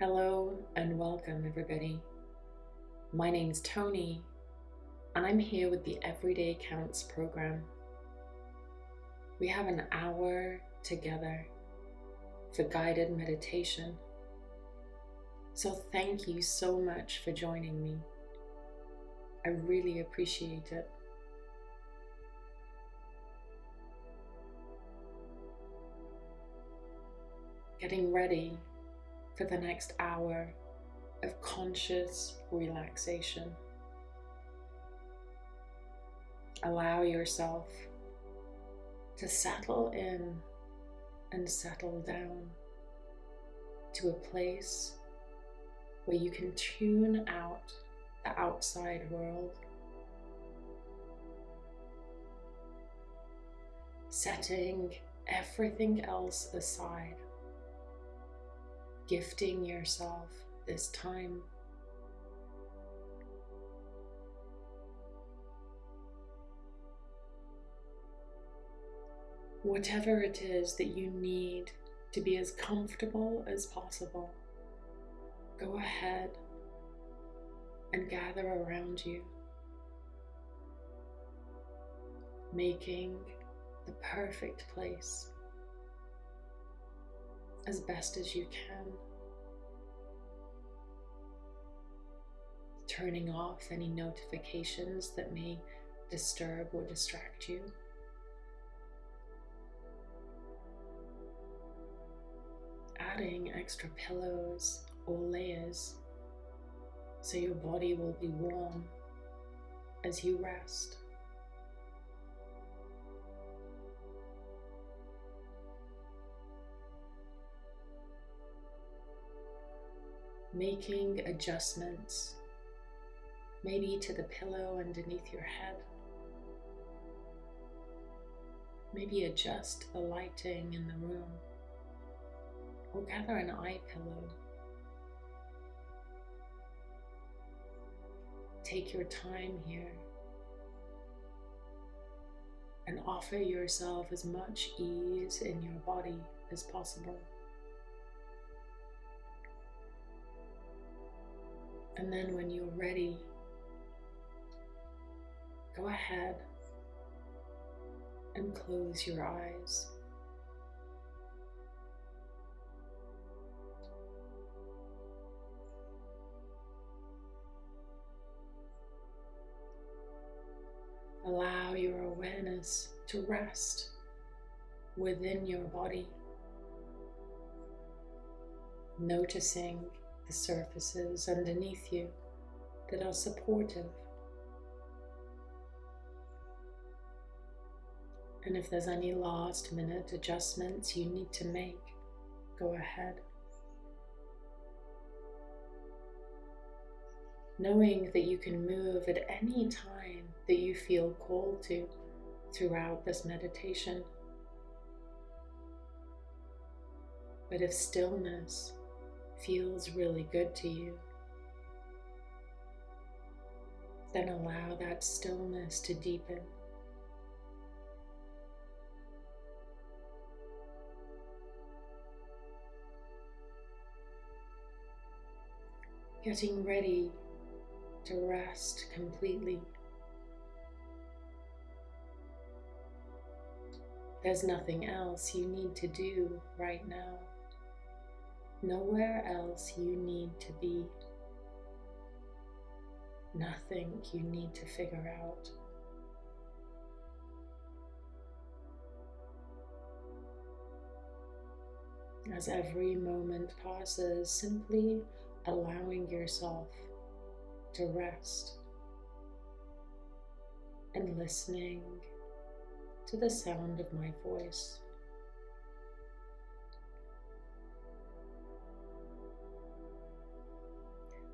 Hello and welcome, everybody. My name's Tony, and I'm here with the Everyday Counts program. We have an hour together for guided meditation. So, thank you so much for joining me. I really appreciate it. Getting ready for the next hour of conscious relaxation. Allow yourself to settle in and settle down to a place where you can tune out the outside world, setting everything else aside, gifting yourself this time. Whatever it is that you need to be as comfortable as possible, go ahead and gather around you, making the perfect place as best as you can. Turning off any notifications that may disturb or distract you. Adding extra pillows or layers so your body will be warm as you rest. Making adjustments, maybe to the pillow underneath your head. Maybe adjust the lighting in the room or gather an eye pillow take your time here and offer yourself as much ease in your body as possible. And then when you're ready, go ahead and close your eyes. Allow your awareness to rest within your body, noticing the surfaces underneath you that are supportive. And if there's any last minute adjustments you need to make, go ahead. Knowing that you can move at any time that you feel called to throughout this meditation. But if stillness feels really good to you, then allow that stillness to deepen. Getting ready to rest completely. There's nothing else you need to do right now. Nowhere else you need to be. Nothing you need to figure out. As every moment passes, simply allowing yourself to rest and listening to the sound of my voice.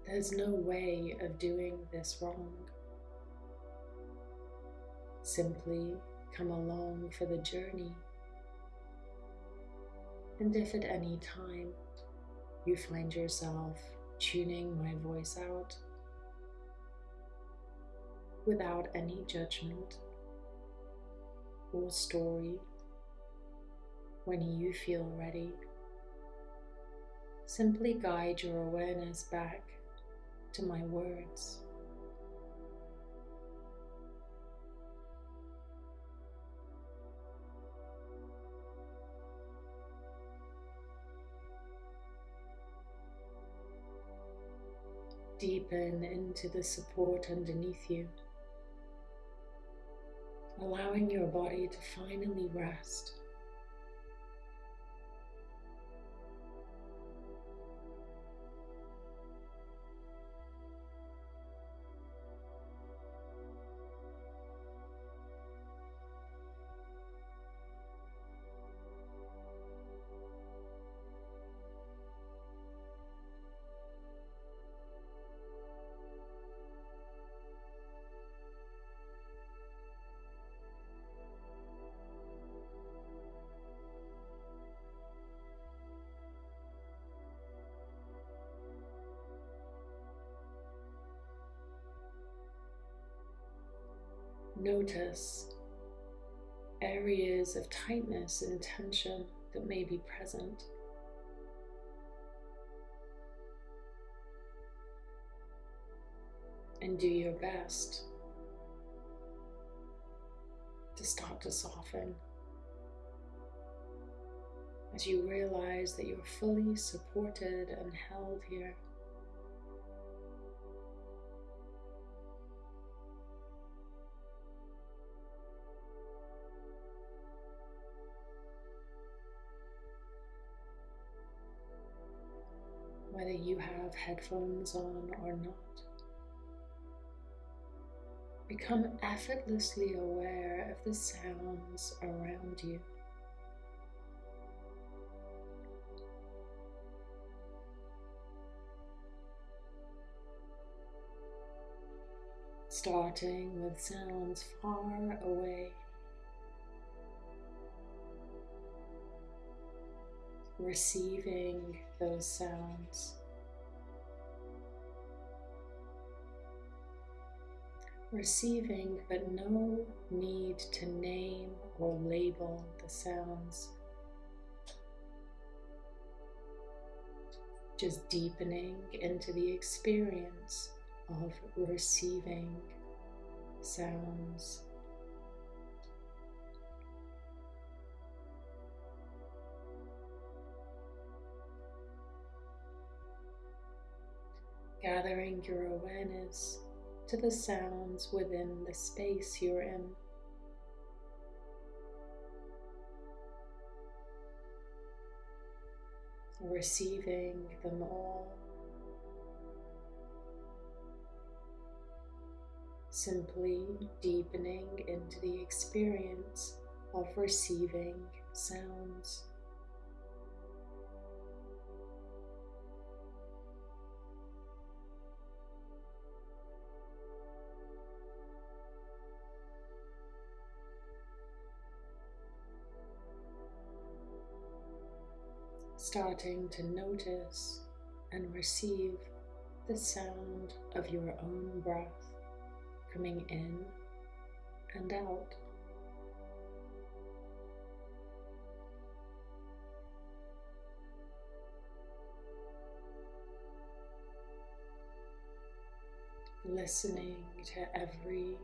There's no way of doing this wrong. Simply come along for the journey. And if at any time you find yourself tuning my voice out without any judgment, or story when you feel ready. simply guide your awareness back to my words. Deepen into the support underneath you, allowing your body to finally rest. Notice areas of tightness and tension that may be present. And do your best to start to soften as you realize that you're fully supported and held here. Have headphones on or not. Become effortlessly aware of the sounds around you. Starting with sounds far away. receiving those sounds. Receiving, but no need to name or label the sounds. Just deepening into the experience of receiving sounds. gathering your awareness to the sounds within the space you're in. Receiving them all. Simply deepening into the experience of receiving sounds. Starting to notice and receive the sound of your own breath coming in and out. Listening to every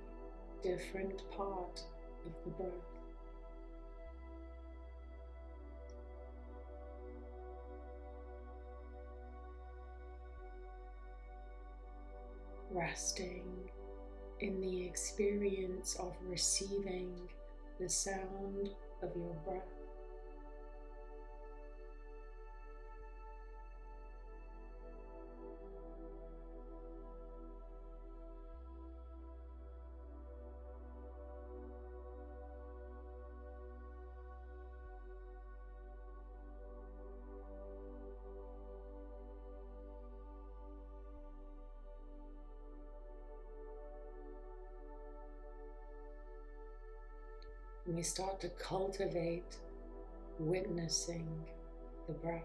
different part of the breath. Resting in the experience of receiving the sound of your breath. Start to cultivate witnessing the breath.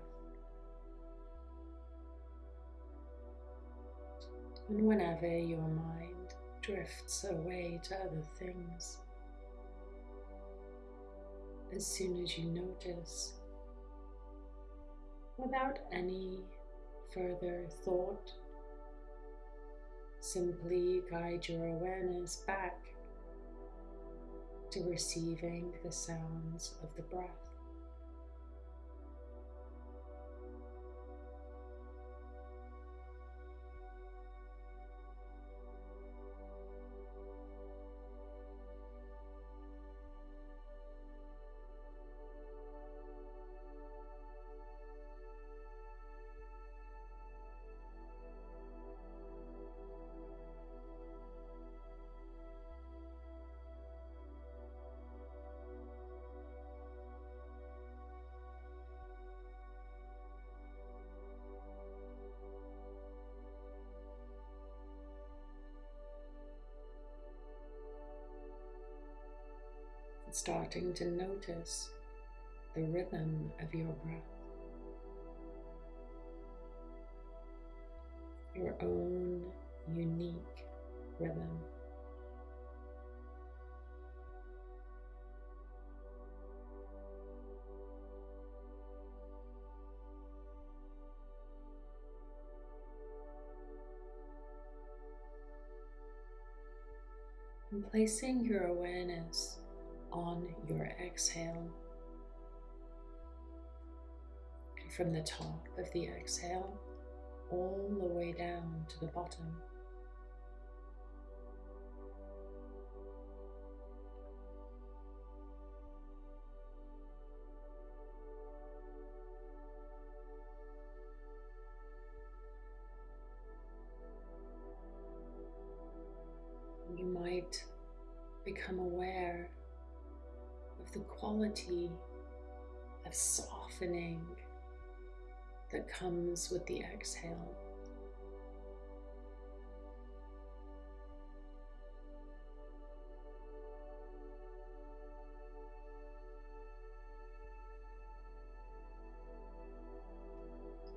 And whenever your mind drifts away to other things, as soon as you notice, without any further thought. Simply guide your awareness back to receiving the sounds of the breath. Starting to notice the rhythm of your breath, your own unique rhythm. And placing your awareness on your exhale. And from the top of the exhale, all the way down to the bottom. You might become aware the quality of softening that comes with the exhale.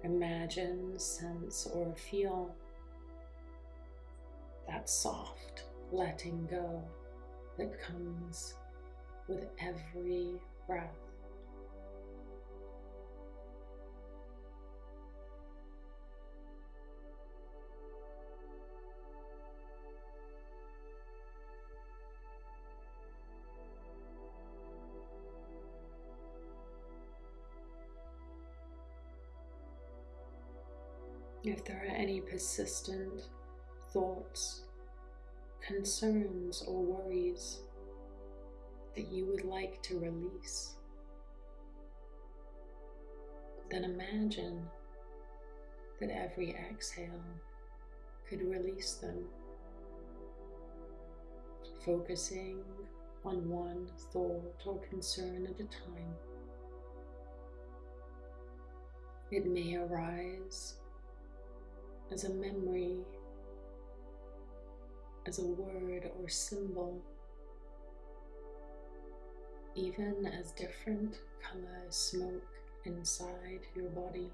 Imagine, sense, or feel that soft letting go that comes with every breath. If there are any persistent thoughts, concerns, or worries, that you would like to release, then imagine that every exhale could release them, focusing on one thought or concern at a time. It may arise as a memory, as a word or symbol even as different colors smoke inside your body.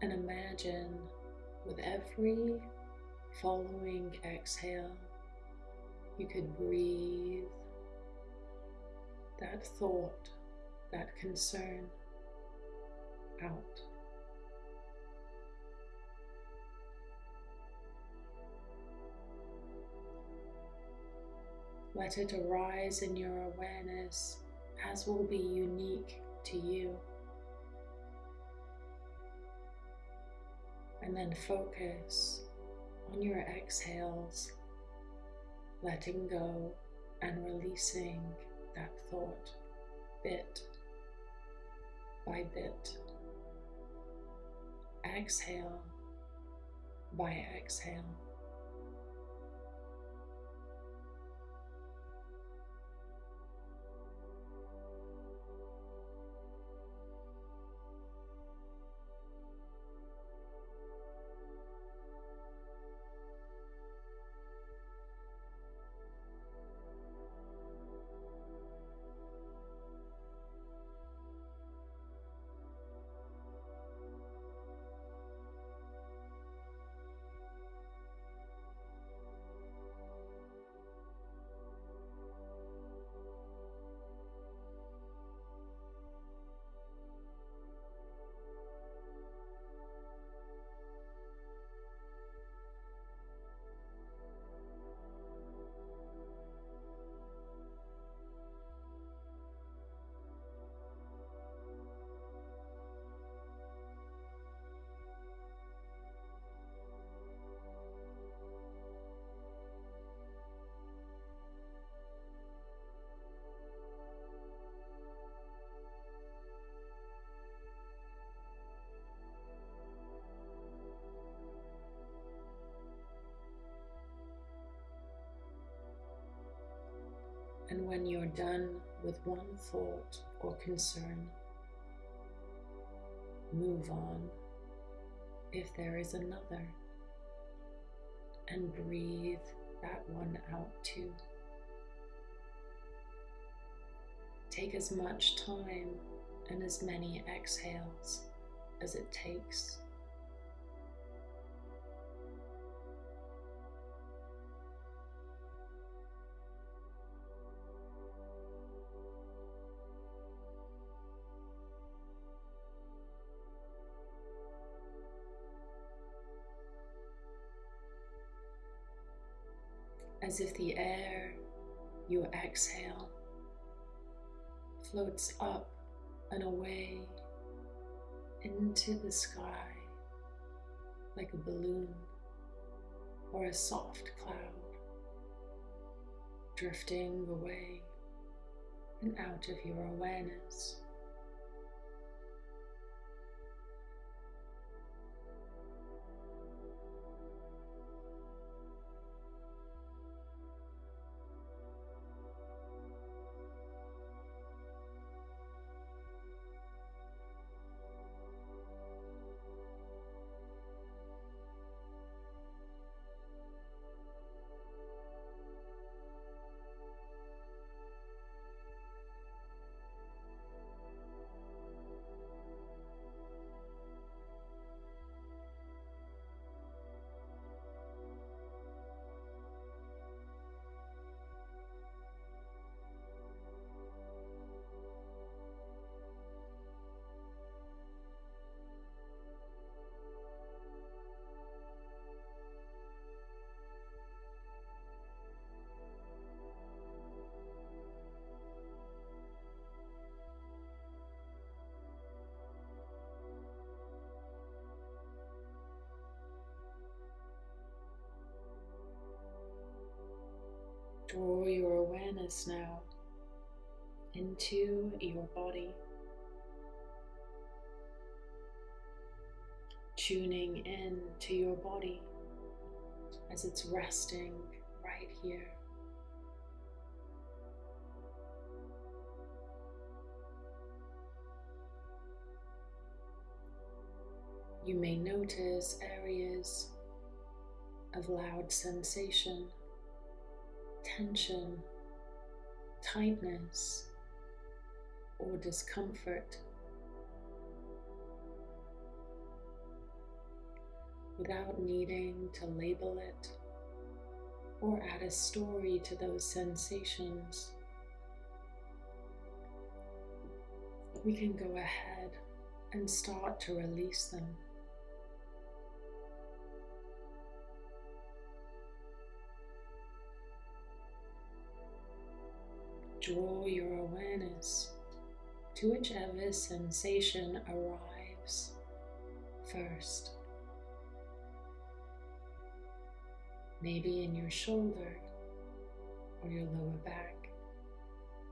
And imagine with every following exhale, you could breathe that thought, that concern out. Let it arise in your awareness as will be unique to you. And then focus on your exhales, letting go and releasing that thought bit by bit. Exhale by exhale. When you're done with one thought or concern, move on if there is another and breathe that one out too. Take as much time and as many exhales as it takes. As if the air you exhale floats up and away into the sky like a balloon or a soft cloud, drifting away and out of your awareness. Draw your awareness now into your body, tuning in to your body as it's resting right here. You may notice areas of loud sensation tension, tightness, or discomfort. Without needing to label it or add a story to those sensations, we can go ahead and start to release them. Draw your awareness to whichever sensation arrives first. Maybe in your shoulder or your lower back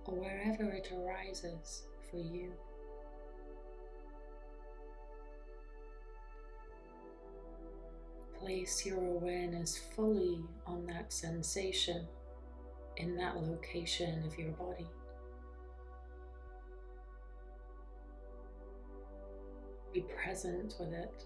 or wherever it arises for you. Place your awareness fully on that sensation in that location of your body. Be present with it.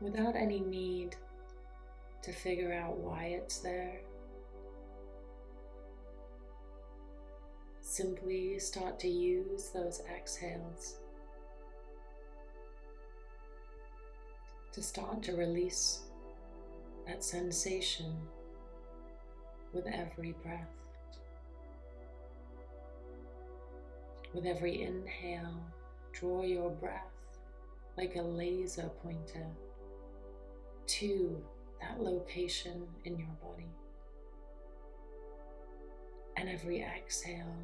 Without any need to figure out why it's there. Simply start to use those exhales to start to release that sensation with every breath. With every inhale, draw your breath like a laser pointer to that location in your body. And every exhale,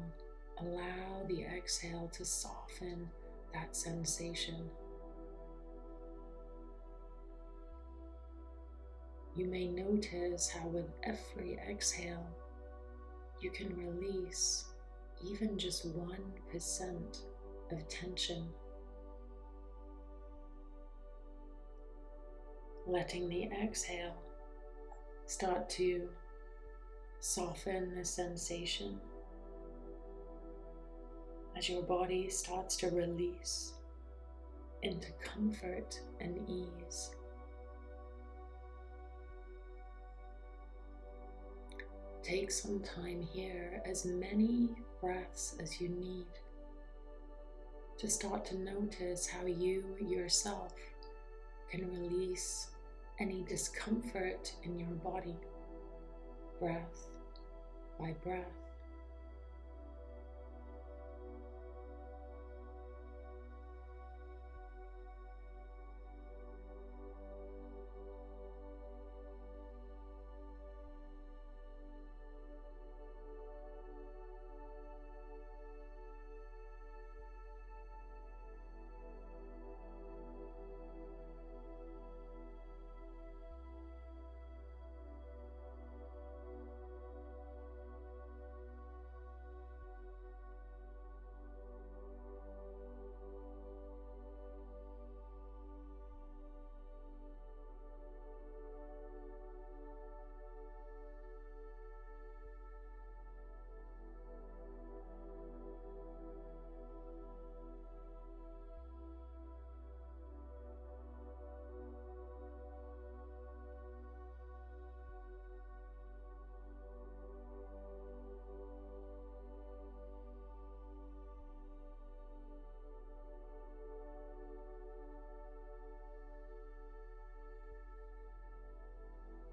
allow the exhale to soften that sensation. You may notice how, with every exhale, you can release even just 1% of tension. Letting the exhale start to soften the sensation as your body starts to release into comfort and ease. Take some time here, as many breaths as you need, to start to notice how you yourself can release any discomfort in your body, breath by breath.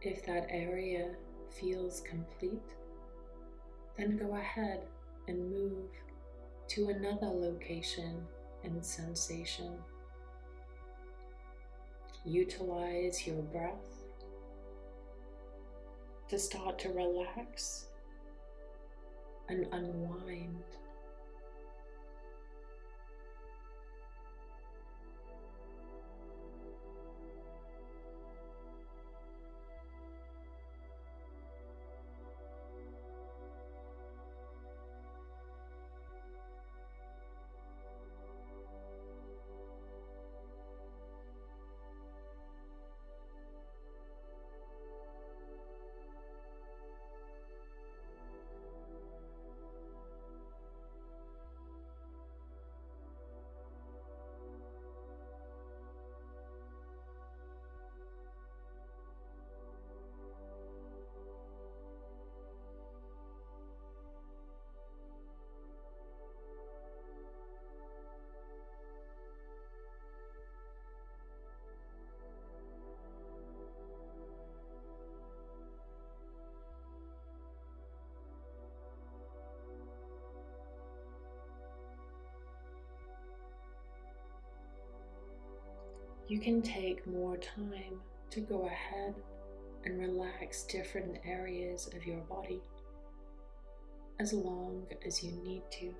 If that area feels complete, then go ahead and move to another location and sensation. Utilize your breath to start to relax and unwind. You can take more time to go ahead and relax different areas of your body as long as you need to.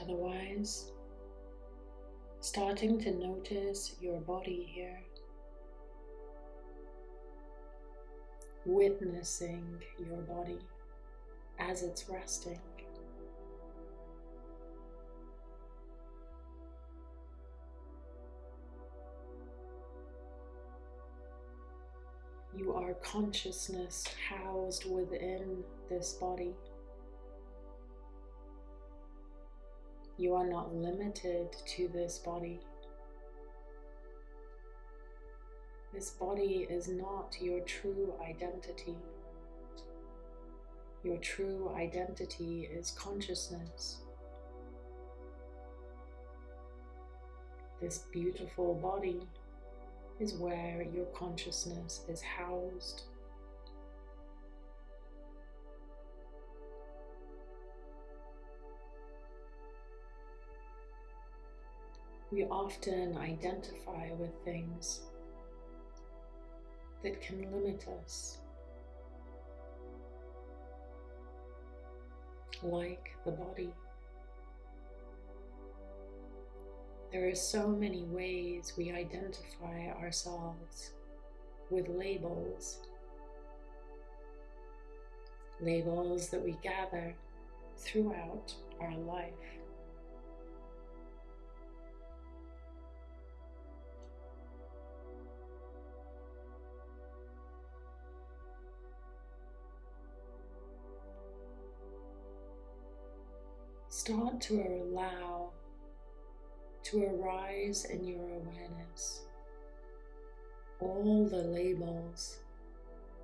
Otherwise, starting to notice your body here, witnessing your body as it's resting. You are consciousness housed within this body. You are not limited to this body. This body is not your true identity. Your true identity is consciousness. This beautiful body is where your consciousness is housed. We often identify with things that can limit us, like the body. There are so many ways we identify ourselves with labels. Labels that we gather throughout our life. Start to allow to arise in your awareness all the labels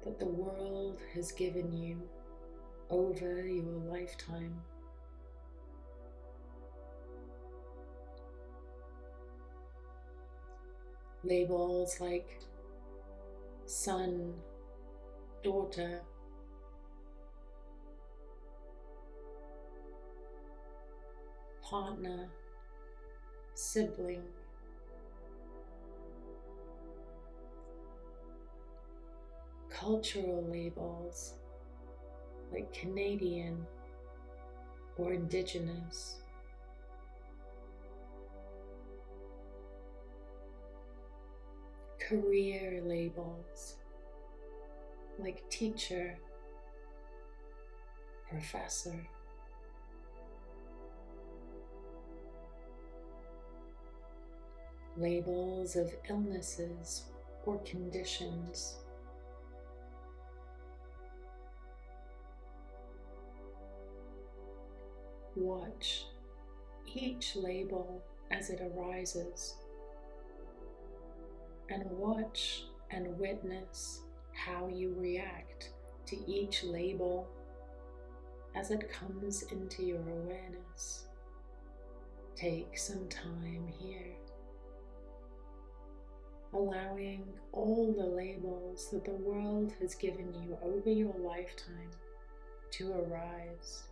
that the world has given you over your lifetime. Labels like son, daughter, partner, sibling, cultural labels like Canadian or Indigenous. Career labels like teacher, professor. Labels of illnesses or conditions. Watch each label as it arises and watch and witness how you react to each label as it comes into your awareness. Take some time here allowing all the labels that the world has given you over your lifetime to arise.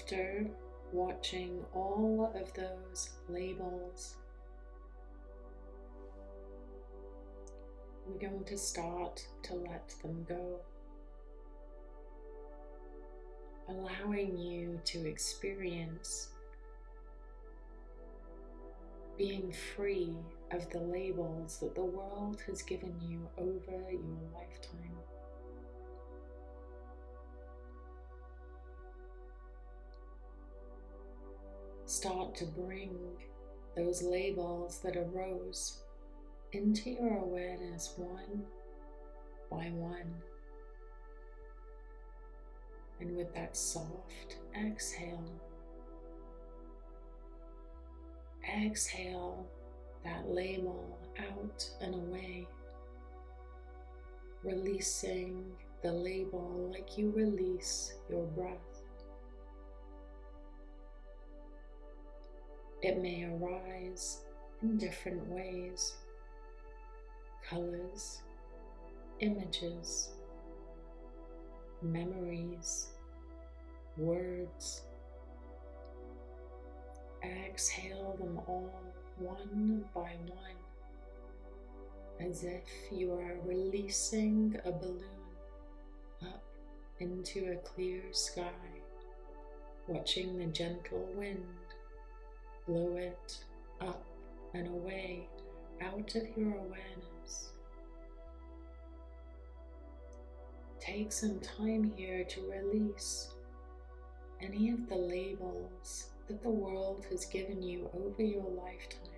After watching all of those labels. We're going to start to let them go, allowing you to experience being free of the labels that the world has given you over your lifetime. Start to bring those labels that arose into your awareness one by one. And with that soft exhale, Exhale that label out and away, releasing the label like you release your breath. It may arise in different ways. Colors, images, memories, words. Exhale them all one by one as if you are releasing a balloon up into a clear sky, watching the gentle wind blow it up and away out of your awareness. Take some time here to release any of the labels that the world has given you over your lifetime.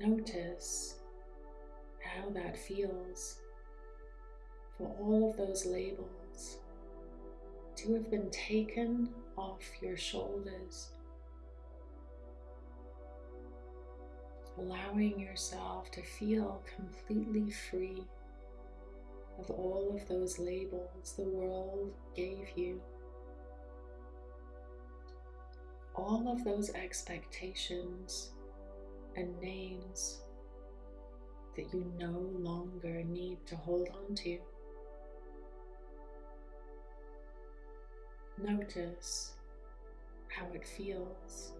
Notice how that feels for all of those labels to have been taken off your shoulders, allowing yourself to feel completely free of all of those labels the world gave you. All of those expectations and names that you no longer need to hold on to. Notice how it feels.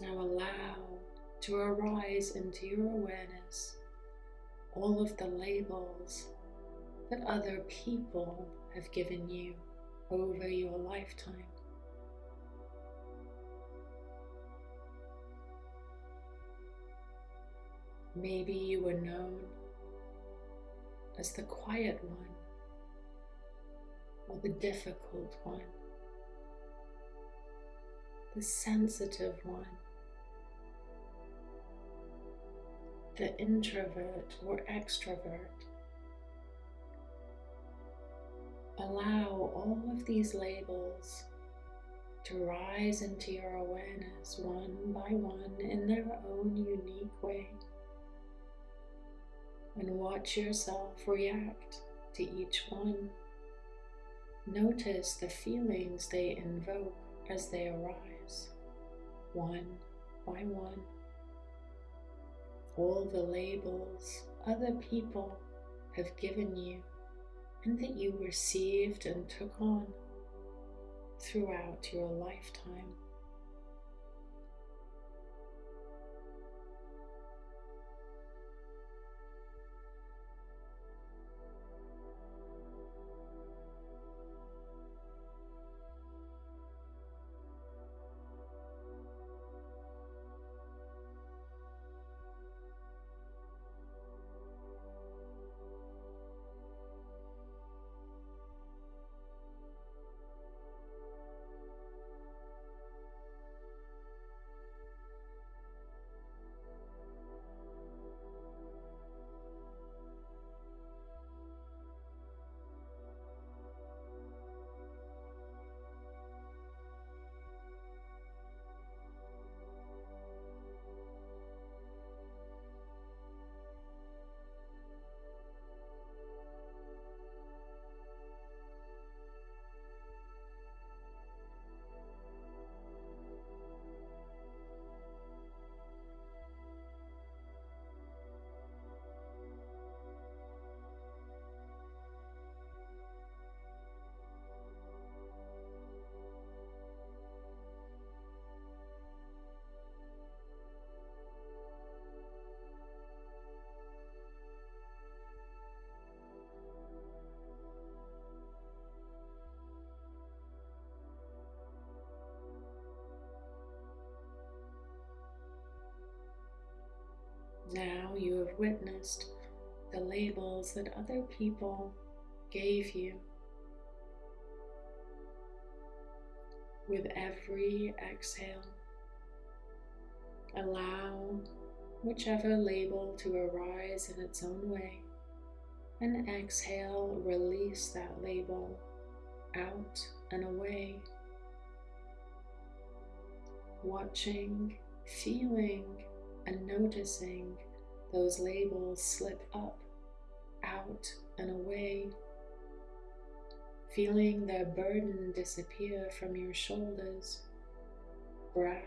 Now allow to arise into your awareness all of the labels that other people have given you over your lifetime. Maybe you were known as the quiet one or the difficult one, the sensitive one, the introvert or extrovert. Allow all of these labels to rise into your awareness one by one in their own unique way. And watch yourself react to each one. Notice the feelings they invoke as they arise, one by one. All the labels other people have given you and that you received and took on throughout your lifetime. You have witnessed the labels that other people gave you. With every exhale, allow whichever label to arise in its own way, and exhale, release that label out and away. Watching, feeling, and noticing those labels slip up, out, and away, feeling their burden disappear from your shoulders, breath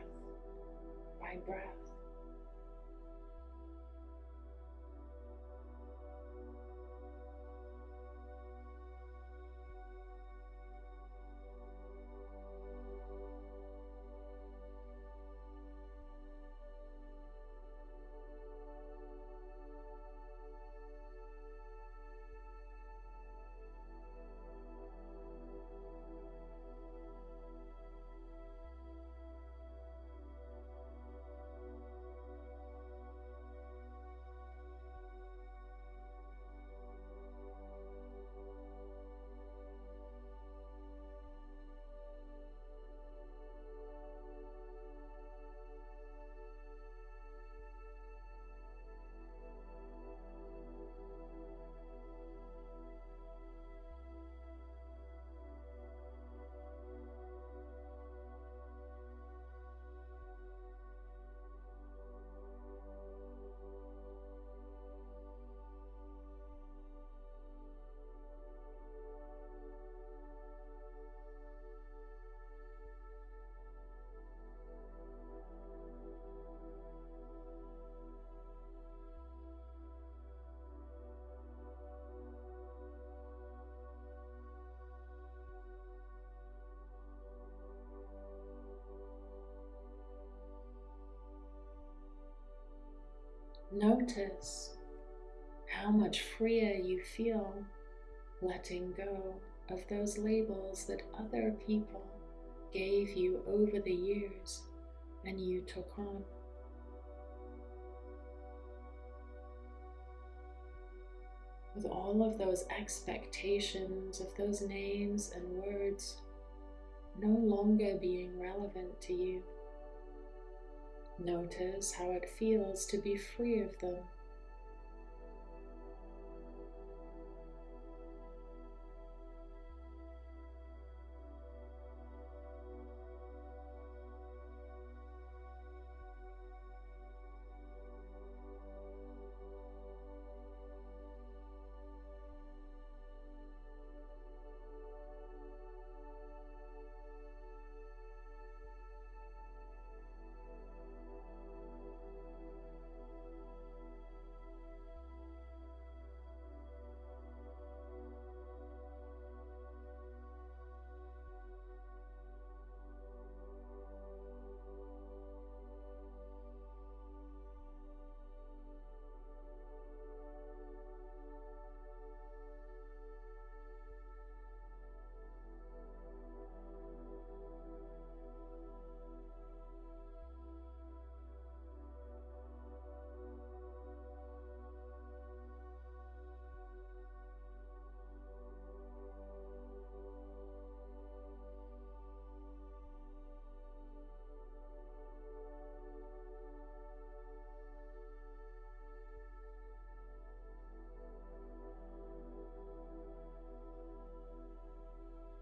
by breath. Notice how much freer you feel letting go of those labels that other people gave you over the years and you took on. With all of those expectations of those names and words no longer being relevant to you. Notice how it feels to be free of them.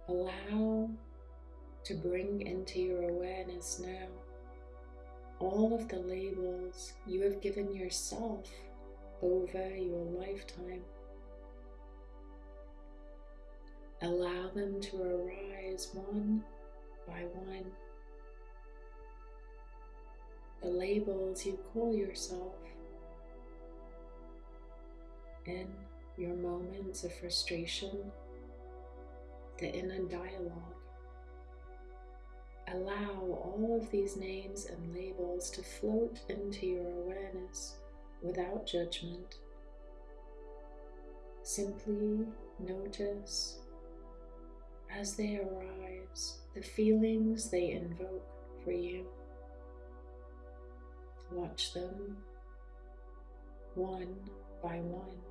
Allow to bring into your awareness now all of the labels you have given yourself over your lifetime. Allow them to arise one by one. The labels you call yourself in your moments of frustration the inner dialogue. Allow all of these names and labels to float into your awareness without judgment. Simply notice as they arise the feelings they invoke for you. Watch them one by one.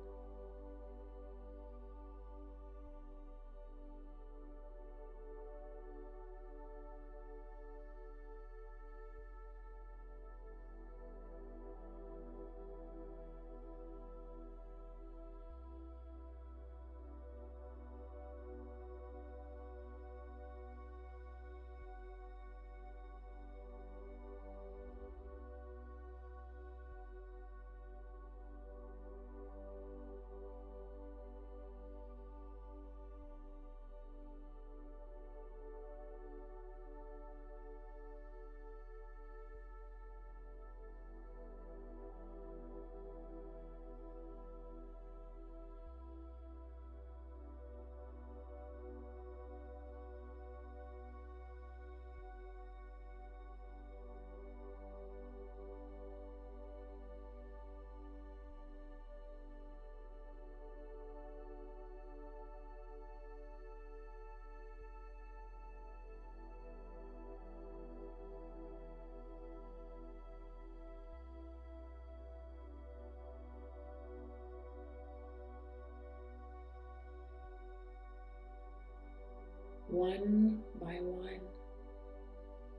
One by one.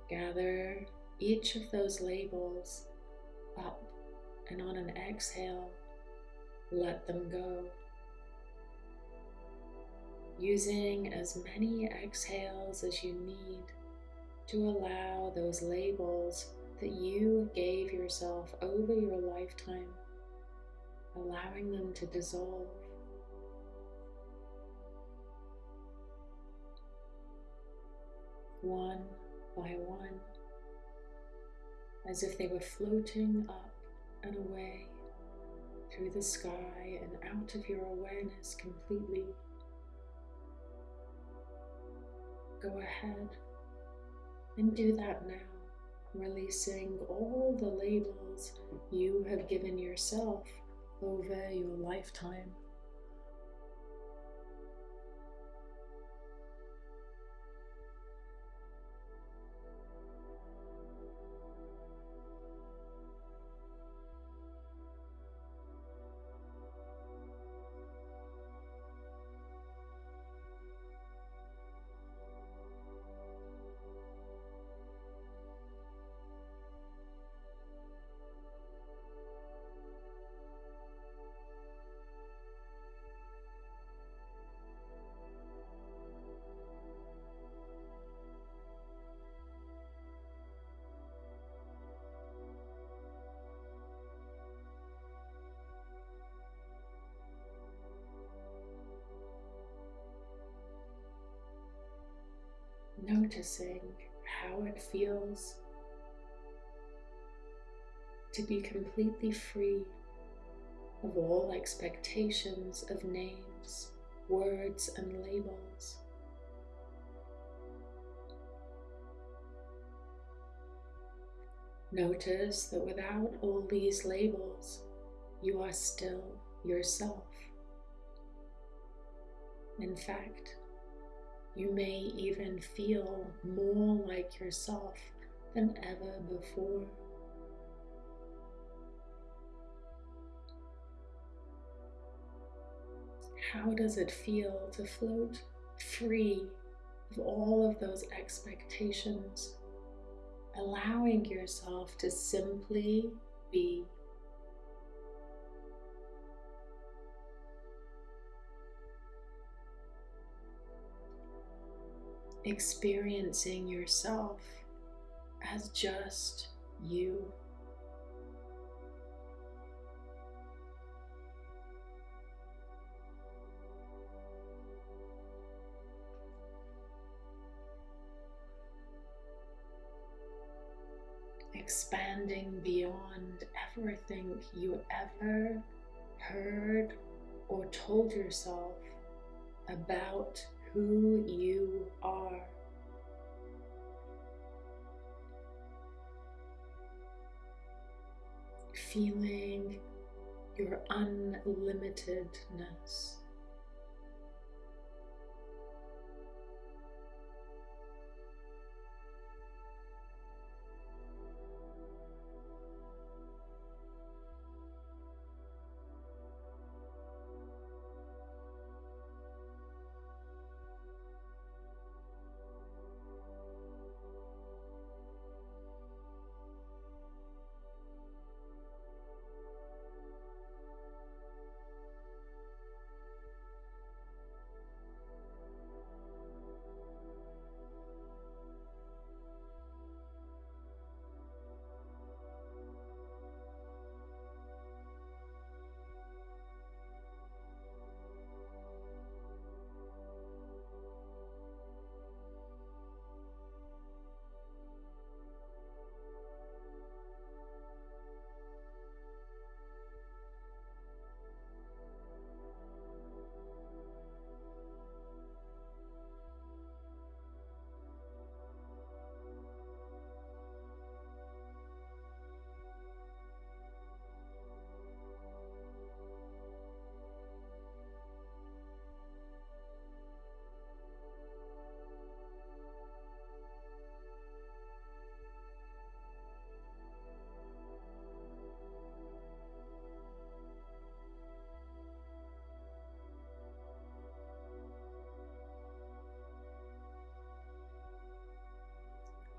Gather each of those labels up and on an exhale, let them go. Using as many exhales as you need to allow those labels that you gave yourself over your lifetime, allowing them to dissolve one by one, as if they were floating up and away through the sky and out of your awareness completely. Go ahead and do that now releasing all the labels you have given yourself over your lifetime. Noticing how it feels to be completely free of all expectations of names, words, and labels. Notice that without all these labels, you are still yourself. In fact, you may even feel more like yourself than ever before. How does it feel to float free of all of those expectations, allowing yourself to simply be? Experiencing yourself as just you. Expanding beyond everything you ever heard or told yourself about who you are. Feeling your unlimitedness.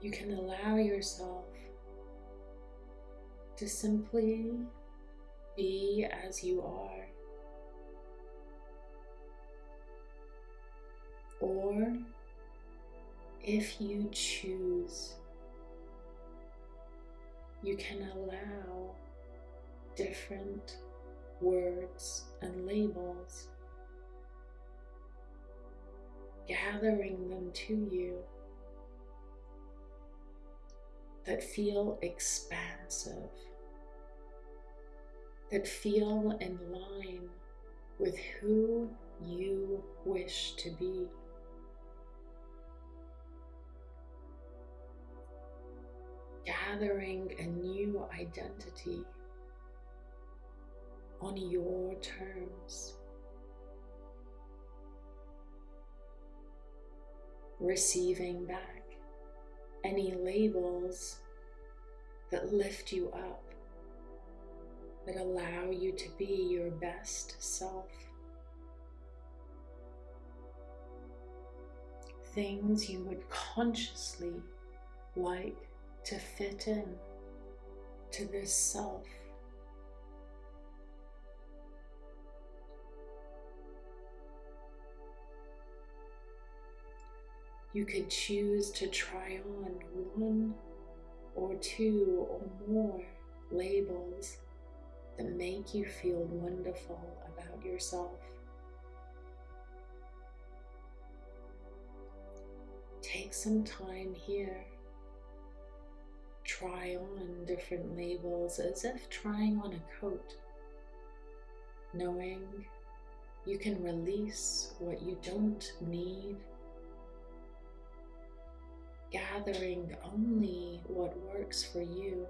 You can allow yourself to simply be as you are. Or if you choose, you can allow different words and labels, gathering them to you that feel expansive, that feel in line with who you wish to be. gathering a new identity on your terms. Receiving back any labels that lift you up, that allow you to be your best self. Things you would consciously like to fit in to this self. You could choose to try on one or two or more labels that make you feel wonderful about yourself. Take some time here. Try on different labels as if trying on a coat, knowing you can release what you don't need gathering only what works for you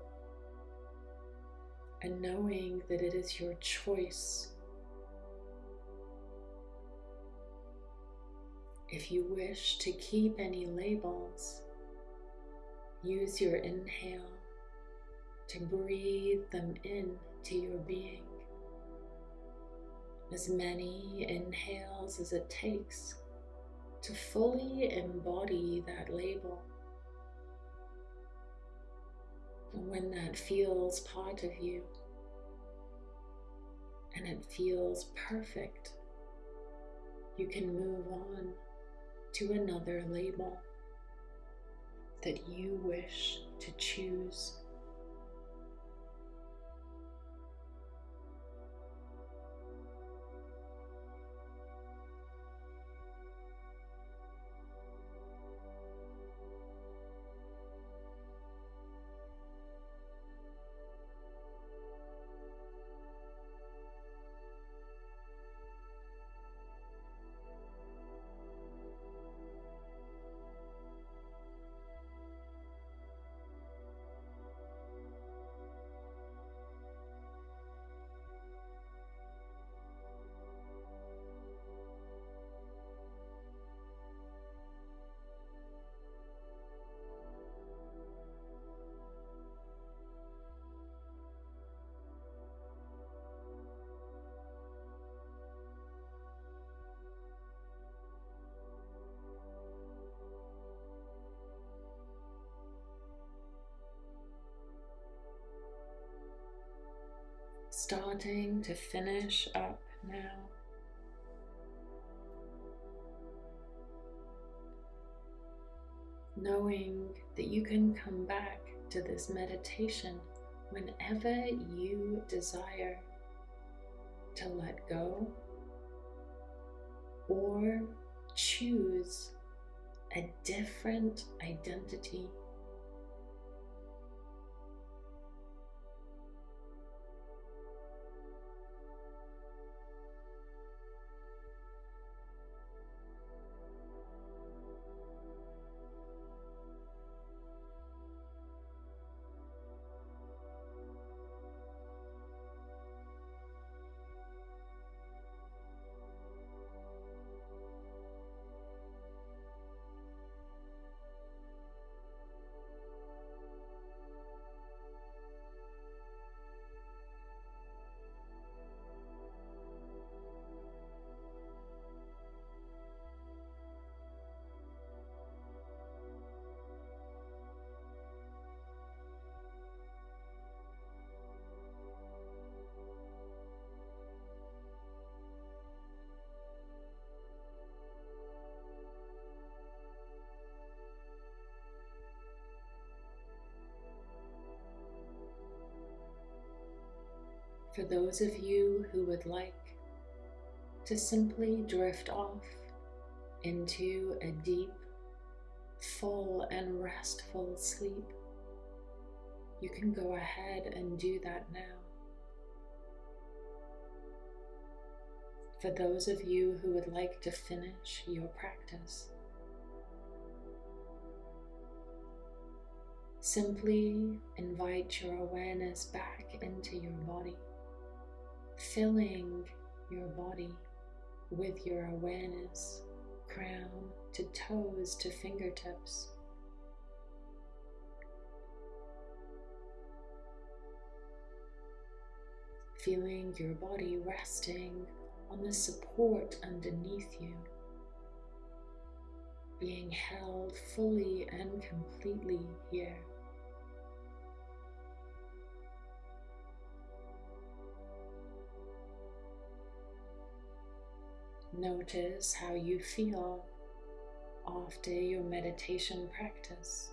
and knowing that it is your choice. If you wish to keep any labels, use your inhale to breathe them in to your being. As many inhales as it takes to fully embody that label. And when that feels part of you and it feels perfect, you can move on to another label that you wish to choose. Starting to finish up now. Knowing that you can come back to this meditation whenever you desire to let go or choose a different identity for those of you who would like to simply drift off into a deep, full, and restful sleep, you can go ahead and do that now. For those of you who would like to finish your practice, Simply invite your awareness back into your body, filling your body with your awareness, crown to toes to fingertips. Feeling your body resting on the support underneath you, being held fully and completely here. Notice how you feel after your meditation practice.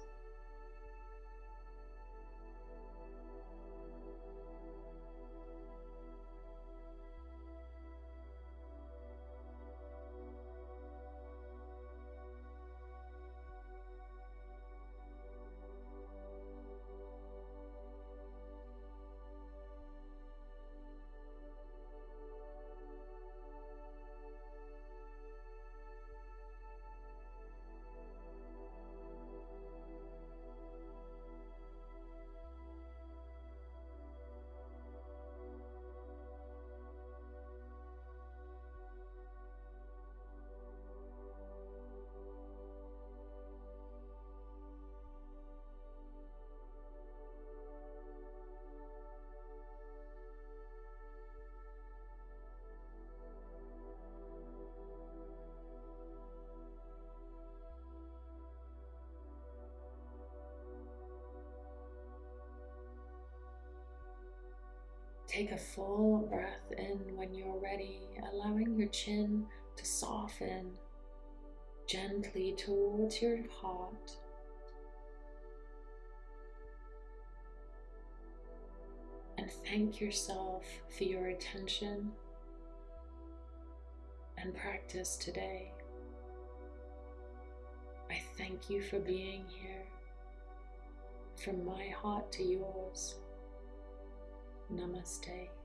Take a full breath in when you're ready, allowing your chin to soften gently towards your heart. And thank yourself for your attention and practice today. I thank you for being here, from my heart to yours. Namaste.